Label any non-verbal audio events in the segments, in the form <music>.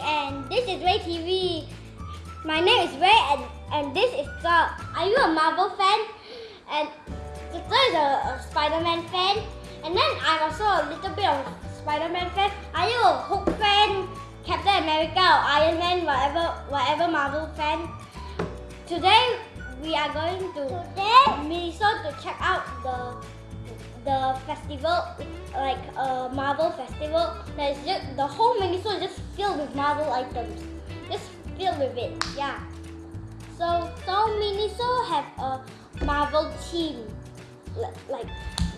And this is Ray TV. My name is Ray and, and this is Thor. Are you a Marvel fan? And the Thor is a, a Spider-Man fan. And then I'm also a little bit of Spider-Man fan. Are you a Hulk fan, Captain America or Iron Man, whatever, whatever Marvel fan? Today we are going to Today? Miniso to check out the the festival, like a Marvel festival. That is just the whole Miniso is just filled with Marvel items, just filled with it. Yeah. So so Miniso have a Marvel team, li- like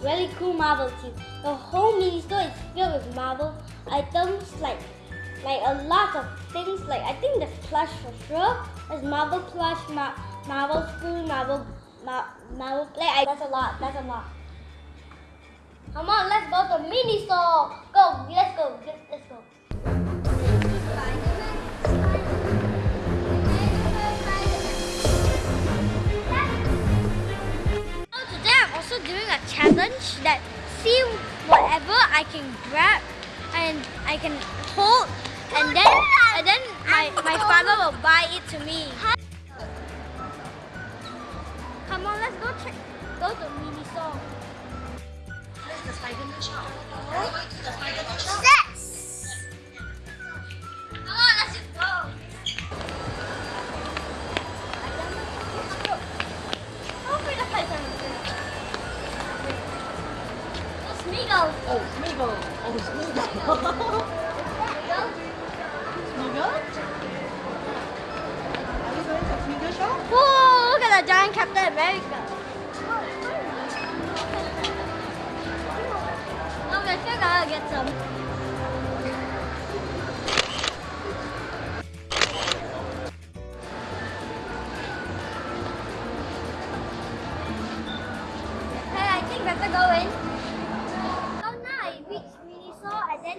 really cool Marvel team. The whole Miniso is filled with Marvel items, like like a lot of things. Like I think there's plush for sure. There's Marvel plush, Ma- Marvel spoon, Marvel Ma- Marvel play. I, that's a lot. That's a lot. Come on, let's go to mini store. Go, let's go, let's, go. So today I'm also doing a challenge that see whatever I can grab and I can hold and then and then my, my father will buy it to me. Whoa, look at the giant Captain America. We're gonna get some. Hey, I think better go in. So now I reached Miniso and then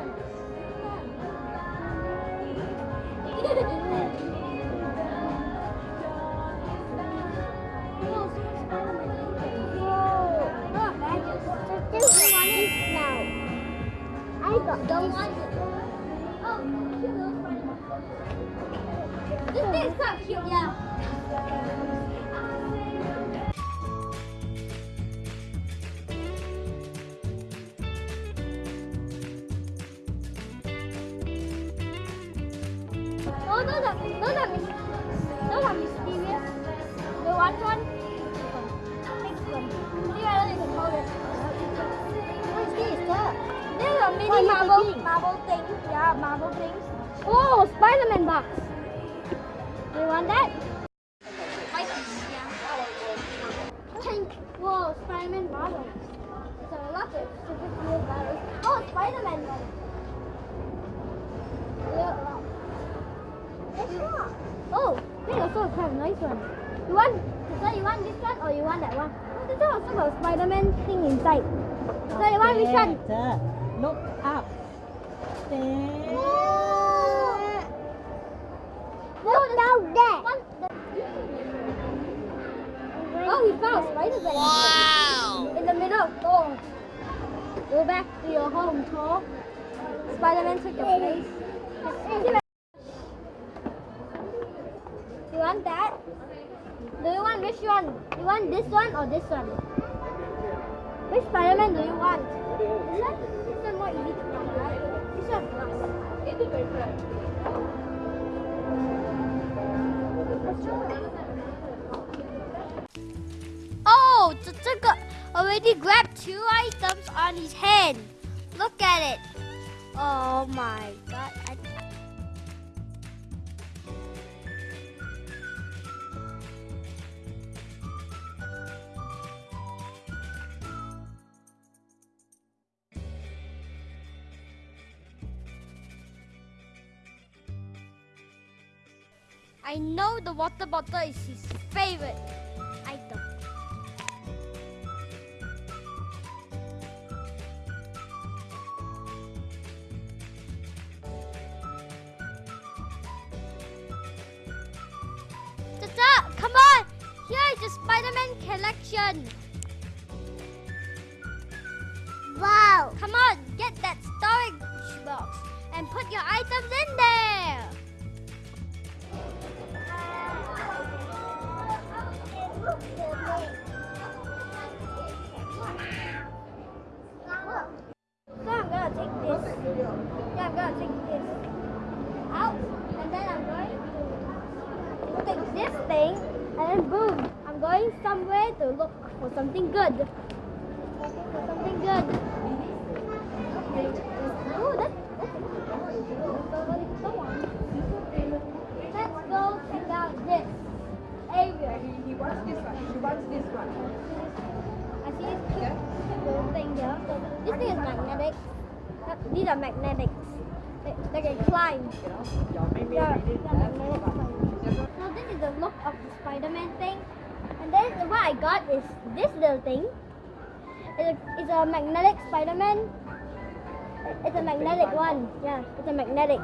Don't want it. Oh. This thing is quite cute, yeah. Oh, those are those are those are mysterious. The white one, thing. Yeah, Marvel things. Oh, Spider-Man box. Do you want that? Pink. Whoa, Spider-Man bottles. So lots of super cool bottles. Oh, Spider-Man. Yeah. Oh, this also have a nice one. You want, so you want this one or you want that one? Oh, this one also got a Spider-Man thing inside. So you want which one? Look up. The... Oh, we found Spider-Man. Wow. In the middle. Oh. Go back to your home, Thor. Spider-Man took your place. You want that? Do you want which one? You want this one or this one? Which Spider-Man do you want? This one? This one more easy Oh, already grabbed two items on his head. Look at it. Oh my god. I know the water bottle is his favorite item. Tata, come on! Here is the Spider-Man collection. Wow! Come on, get that storage box and put your items in there. Something good. Looking for something good. For something good. Oh, that's, that's Go on. Let's go check out this area. He wants this one. She wants this one. I see this thing. This thing is magnetic. These are magnetics. They, they can climb. Yeah. So this is the look of the Spider-Man thing. And then what I got is this little thing. It's a, it's a magnetic Spider-Man. It's a magnetic one. Yeah, it's a magnetic.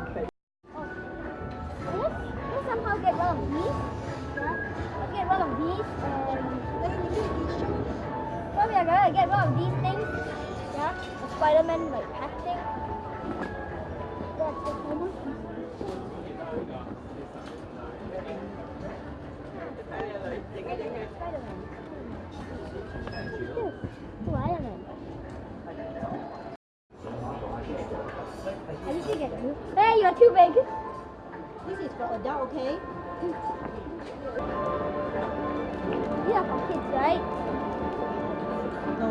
Get rid of these and so we are gonna get one of these things. Yeah. The Spider-Man like packaging. That's the you. Hey, you're too big. This is for adult, okay? <laughs> These are for kids, right? No.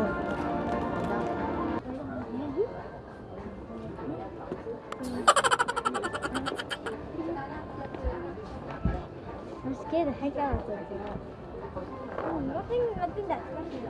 <laughs> I'm scared the heck out of this. Oh, nothing, nothing that's funny.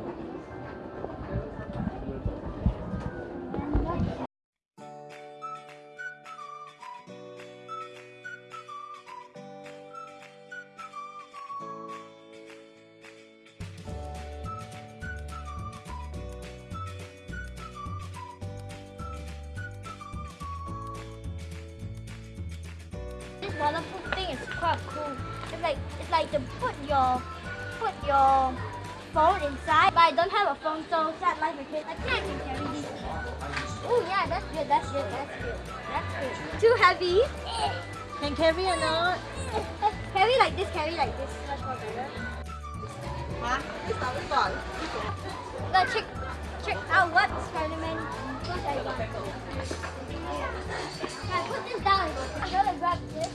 Waterproof thing is quite cool. It's like it's like to put your put your phone inside. But I don't have a phone, so sad life with it. I think I can carry this. Oh yeah, that's good. That's good. That's good. That's good. Too heavy. <laughs> Can carry or not? <laughs> carry like this. Carry like this. Much more better. Huh? This is our fault. Go check check out what Spider-Man what I. I put this down. I'm gonna grab this.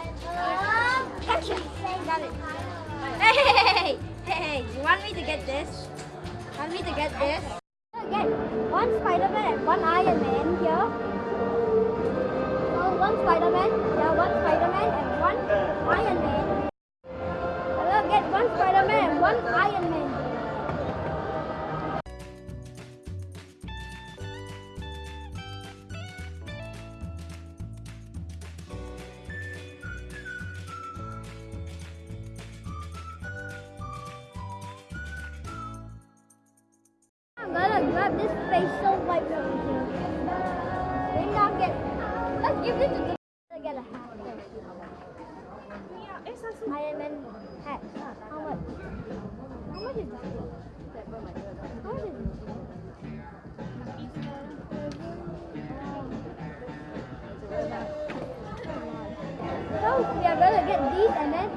And um, action. Got it. Hey, hey, hey, hey, you want me to get this? Want me to get this? Get one Spider-Man and one Iron Man here. Oh, one Spider-Man, yeah, one Spider-Man and one Iron Man. Gonna grab this facial wipe over here. Then I'll get. Let's give this to the. I get a hat. Iron Man hat. How much? How much is this? How much is this? So we are gonna get these and then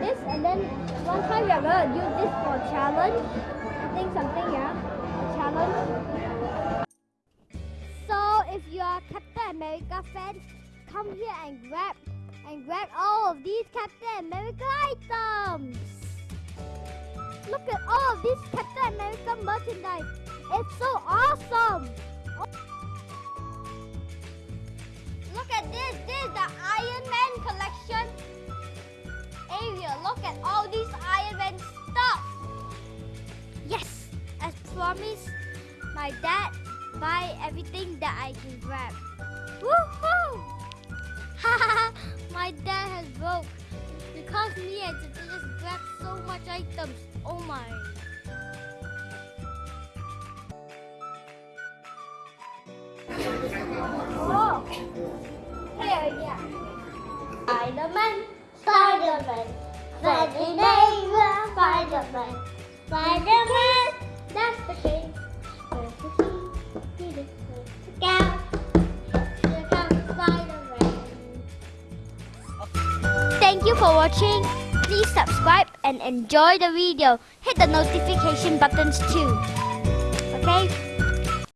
this and then one time we are gonna use this for challenge. I think something, yeah. So if you are Captain America fans, come here and grab and grab all of these Captain America items. Look at all of this Captain America merchandise. It's so awesome. Look at this. This is the Iron Man collection area. Look at all these Iron Man stuff. Yes, as promised, my dad buy everything that I can grab. Woohoo! <laughs> my dad has broke because me and Tata just grabbed so much items. Oh my. Oh, here, yeah. Spider-Man, Spider-Man, Spider-Man, Spider-Man. Spider-Man, for watching. Please subscribe and enjoy the video. Hit the notification buttons too. Okay?